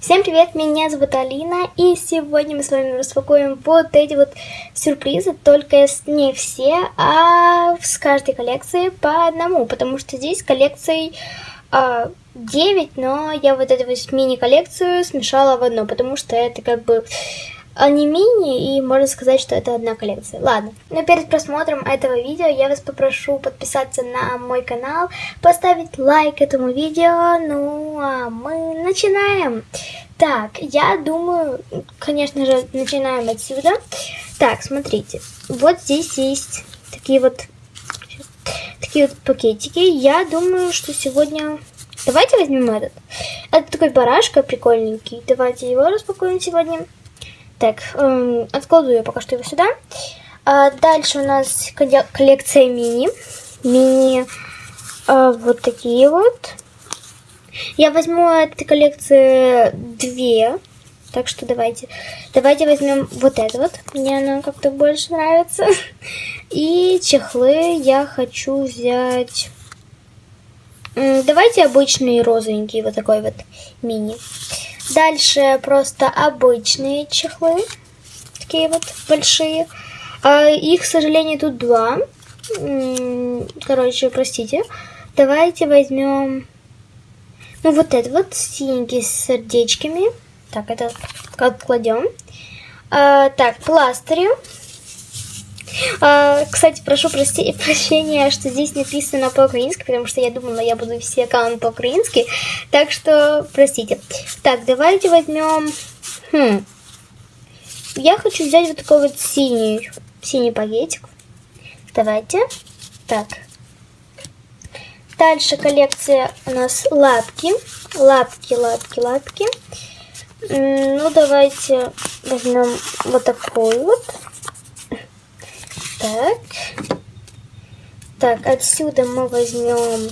Всем привет, меня зовут Алина, и сегодня мы с вами распакуем вот эти вот сюрпризы, только не все, а с каждой коллекции по одному, потому что здесь коллекций а, 9, но я вот эту вот мини-коллекцию смешала в одну, потому что это как бы они мини, и можно сказать, что это одна коллекция. Ладно, но перед просмотром этого видео я вас попрошу подписаться на мой канал, поставить лайк этому видео, ну а мы начинаем. Так, я думаю, конечно же, начинаем отсюда. Так, смотрите, вот здесь есть такие вот, такие вот пакетики. Я думаю, что сегодня... Давайте возьмем этот. Это такой барашка прикольненький. Давайте его распакуем сегодня. Так, эм, откладываю пока что его сюда. А дальше у нас коллекция мини. Мини э, вот такие вот. Я возьму этой коллекции две. Так что давайте. Давайте возьмем вот это вот. Мне оно как-то больше нравится. И чехлы я хочу взять... Давайте обычные розовенькие, вот такой вот мини. Дальше просто обычные чехлы. Такие вот большие. А их, к сожалению, тут два. Короче, простите. Давайте возьмем... Ну, вот этот вот синенький с сердечками. Так, это откладем. А, так, пластыри. А, кстати, прошу прости, прощения, что здесь написано по-украински, потому что я думала, я буду все аккаунты по-украински. Так что, простите. Так, давайте возьмем... Хм. Я хочу взять вот такой вот синий, синий пакетик. Давайте. Так. Дальше коллекция у нас лапки. Лапки, лапки, лапки. Ну, давайте возьмем вот такой вот. Так. Так, отсюда мы возьмем...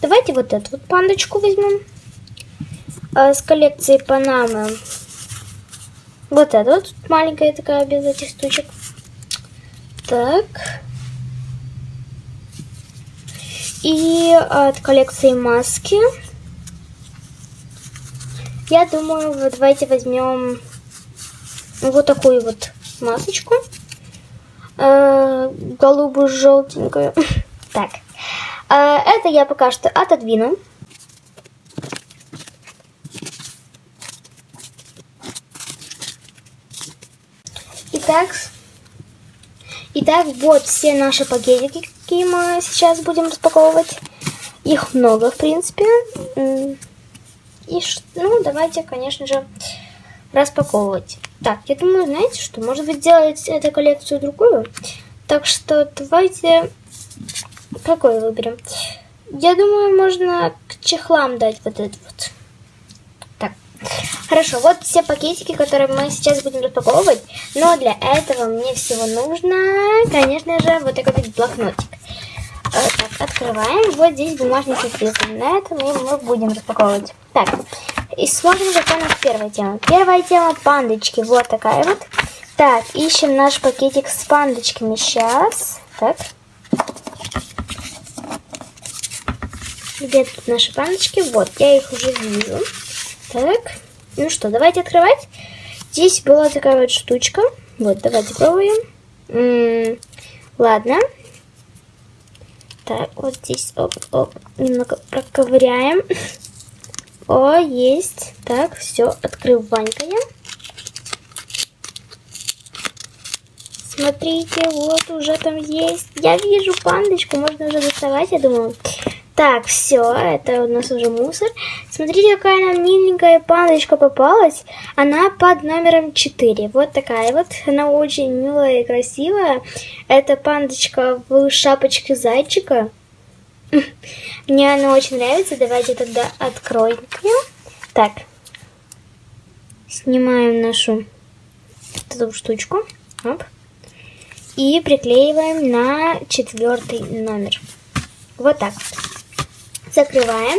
Давайте вот эту вот пандочку возьмем. А с коллекции Панамы. Вот эта вот маленькая такая без этих штучек. Так. И от коллекции маски. Я думаю, вот давайте возьмем вот такую вот масочку. Э, голубую желтенькую. Так. Э, это я пока что отодвину. Итак, итак, вот все наши пакетики, какие мы сейчас будем распаковывать. Их много, в принципе. И, ну, давайте, конечно же, распаковывать. Так, я думаю, знаете что, может быть, сделать эту коллекцию другую. Так что давайте... Какой выберем? Я думаю, можно к чехлам дать вот этот вот. Так, хорошо, вот все пакетики, которые мы сейчас будем распаковывать. Но для этого мне всего нужно, конечно же, вот такой вот блокнотик. Вот так, открываем. Вот здесь бумажный сюрприз. На этом мы будем распаковывать. Так, и смотрим, какая у нас первая тема. Первая тема пандочки. Вот такая вот. Так, ищем наш пакетик с пандочками. Сейчас. Так. Где тут наши пандочки? Вот, я их уже вижу. Так. Ну что, давайте открывать. Здесь была такая вот штучка. Вот, давайте пробуем. М -м ладно. Так, вот здесь, оп, оп, немного проковыряем. О, есть. Так, все, открыванькаем. Смотрите, вот уже там есть. Я вижу пандочку, можно уже доставать, я думаю. Так, все, это у нас уже мусор. Смотрите, какая нам миленькая пандочка попалась. Она под номером 4. Вот такая вот. Она очень милая и красивая. Это пандочка в шапочке зайчика. Мне она очень нравится. Давайте тогда откроем. Так. Снимаем нашу эту штучку. Оп. И приклеиваем на четвертый номер. Вот так. Закрываем.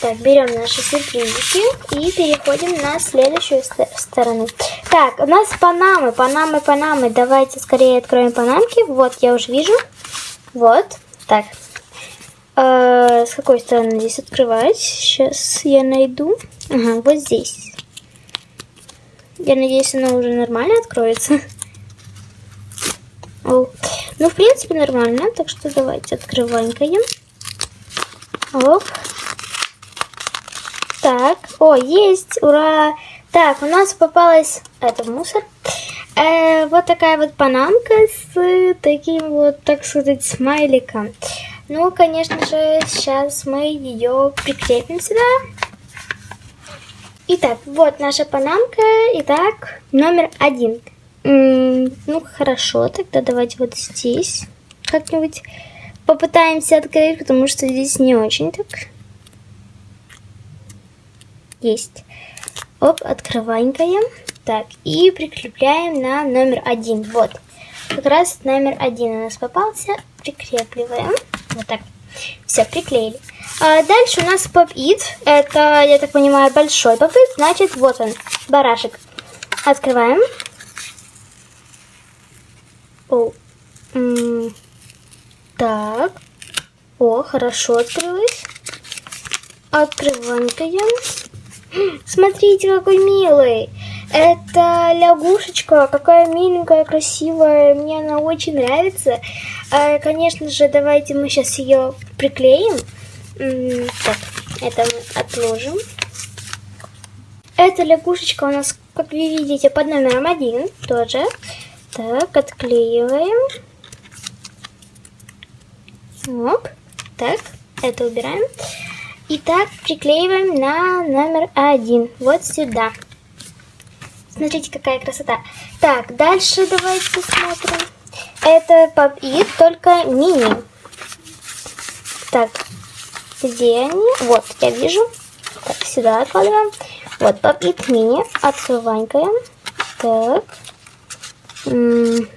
Так, берем наши сюрпризики и переходим на следующую сторону. Так, у нас панамы, панамы, панамы. Давайте скорее откроем панамки. Вот, я уже вижу. Вот. Так, А, с какой стороны здесь открывать? Сейчас я найду. Ага, вот здесь. Я надеюсь, она уже нормально откроется. Ну, в принципе, нормально. Так что давайте открываем. Оп. Так. О, есть. Ура. Так, у нас попалась... Это мусор. Э, вот такая вот панамка с таким вот, так сказать, смайликом. Ну, конечно же, сейчас мы ее прикрепим сюда. Итак, вот наша панамка. Итак, номер один. М -м, ну, хорошо, тогда давайте вот здесь как-нибудь попытаемся открыть, потому что здесь не очень так. Есть. Оп, открываем. Так, и прикрепляем на номер один. Вот, как раз номер один у нас попался. Прикрепливаем. Вот так. Все, приклеили. А дальше у нас поп-ит. Это, я так понимаю, большой поп-ит. Значит, вот он, барашек. Открываем. О. М так. О, хорошо открылось. Открываем. Смотрите, какой милый. Это лягушечка, какая миленькая, красивая, мне она очень нравится. А, конечно же, давайте мы сейчас ее приклеим. Так, это мы отложим. Эта лягушечка у нас, как вы видите, под номером один тоже. Так, отклеиваем. Оп. Так, это убираем. И так приклеиваем на номер один. Вот сюда. Смотрите, какая красота. Так, дальше давайте посмотрим. Это Pop-It, только мини. Так, где они? Вот, я вижу. Так, сюда откладываем. Вот, Pop-It мини. Открываем. Так. М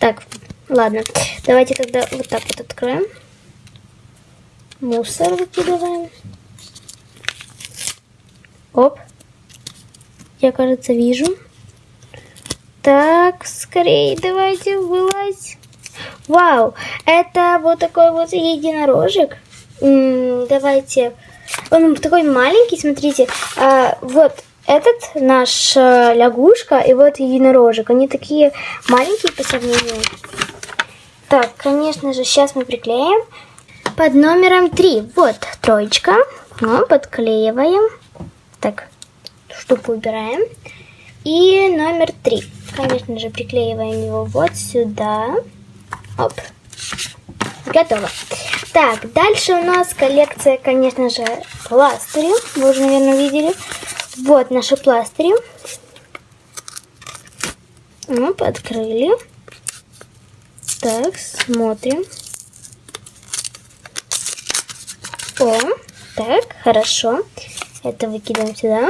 так, ладно. Давайте тогда вот так вот откроем. Мусор выкидываем. Оп. Я, кажется, вижу. Так, скорее давайте вылазь. Вау, это вот такой вот единорожек. М -м, давайте. Он такой маленький, смотрите. А, вот этот наш а, лягушка и вот единорожек. Они такие маленькие по сравнению. Так, конечно же, сейчас мы приклеим под номером 3. Вот троечка. Ну, подклеиваем. Так, штуку убираем. И номер 3. Конечно же, приклеиваем его вот сюда. Оп. Готово. Так, дальше у нас коллекция, конечно же, пластырей. Вы уже, наверное, видели. Вот наши пластыри. Оп, открыли. Так, смотрим. О, так, хорошо. Это выкидываем сюда.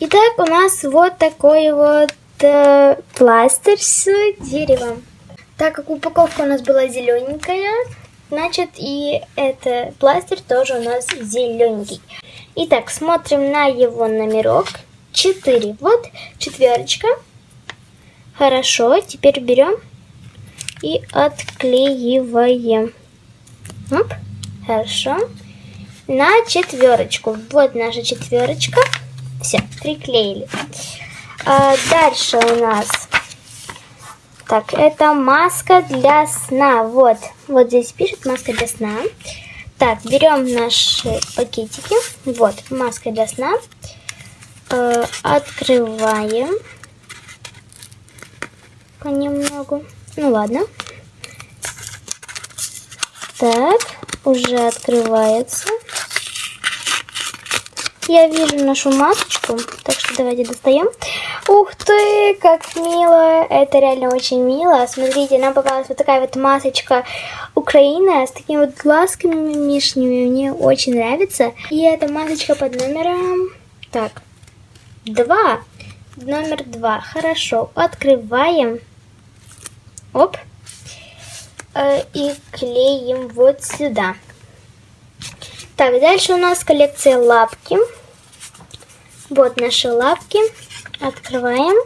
Итак, у нас вот такой вот э, пластырь с деревом. Так как упаковка у нас была зелененькая, значит и этот пластырь тоже у нас зелененький. Итак, смотрим на его номерок. 4. Вот четверочка. Хорошо, теперь берем и отклеиваем. Оп. Хорошо. На четверочку. Вот наша четверочка. Все, приклеили. А дальше у нас... Так, это маска для сна. Вот, вот здесь пишет маска для сна. Так, берем наши пакетики. Вот, маска для сна. Э, открываем. Понемногу. Ну ладно. Так, уже открывается. Я вижу нашу масочку, так что давайте достаем. Ух ты, как мило! Это реально очень мило. Смотрите, нам попалась вот такая вот масочка Украины с такими вот глазками мишнями. Мне очень нравится. И эта масочка под номером... Так, два. Номер два. Хорошо, открываем. Оп. Э, и клеим вот сюда. Так, дальше у нас коллекция лапки. Вот наши лапки. Открываем.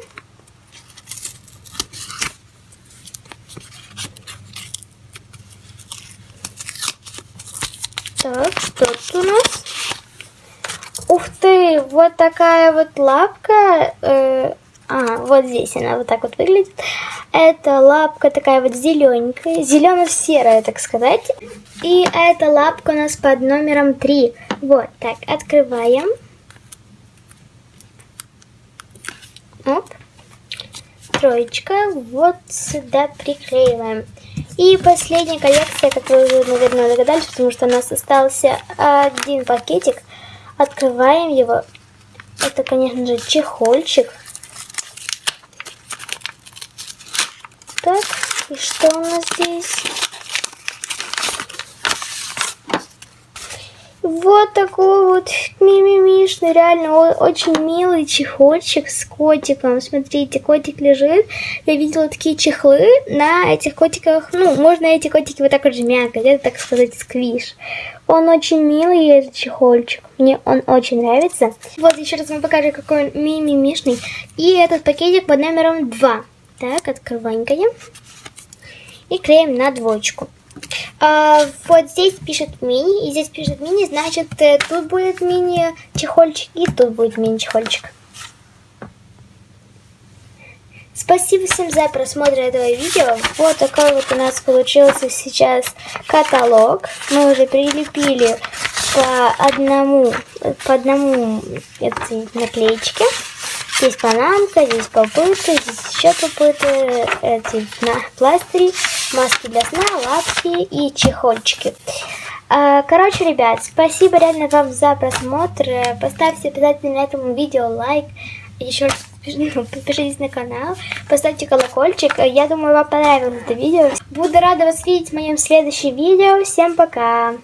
Так, что тут у нас? Ух ты, вот такая вот лапка. Э, а, вот здесь она вот так вот выглядит. Это лапка такая вот зелененькая, зелено-серая, так сказать. И эта лапка у нас под номером 3. Вот так, открываем. Оп. Троечка. Вот сюда приклеиваем. И последняя коллекция, как вы уже, наверное, догадались, потому что у нас остался один пакетик. Открываем его. Это, конечно же, чехольчик. Так, и что у нас здесь? Вот такой вот мимимишный, реально очень милый чехольчик с котиком. Смотрите, котик лежит. Я видела такие чехлы на этих котиках. Ну, можно эти котики вот так вот жмякать, это, так сказать, сквиш. Он очень милый, этот чехольчик. Мне он очень нравится. Вот, еще раз вам покажу, какой он мимимишный. И этот пакетик под номером 2. Так, открываем и клеим на двоечку. А, вот здесь пишет мини, и здесь пишет мини, значит, э, тут будет мини-чехольчик, и тут будет мини-чехольчик. Спасибо всем за просмотр этого видео. Вот такой вот у нас получился сейчас каталог. Мы уже прилепили по одному, по одному наклеечке. Здесь панамка, здесь попытка, здесь еще попыты, эти на пластыри, маски для сна, лапки и чехольчики. А, короче, ребят, спасибо реально вам за просмотр. Поставьте обязательно этому видео лайк. Еще раз подпишитесь на канал, поставьте колокольчик. Я думаю, вам понравилось это видео. Буду рада вас видеть в моем следующем видео. Всем пока!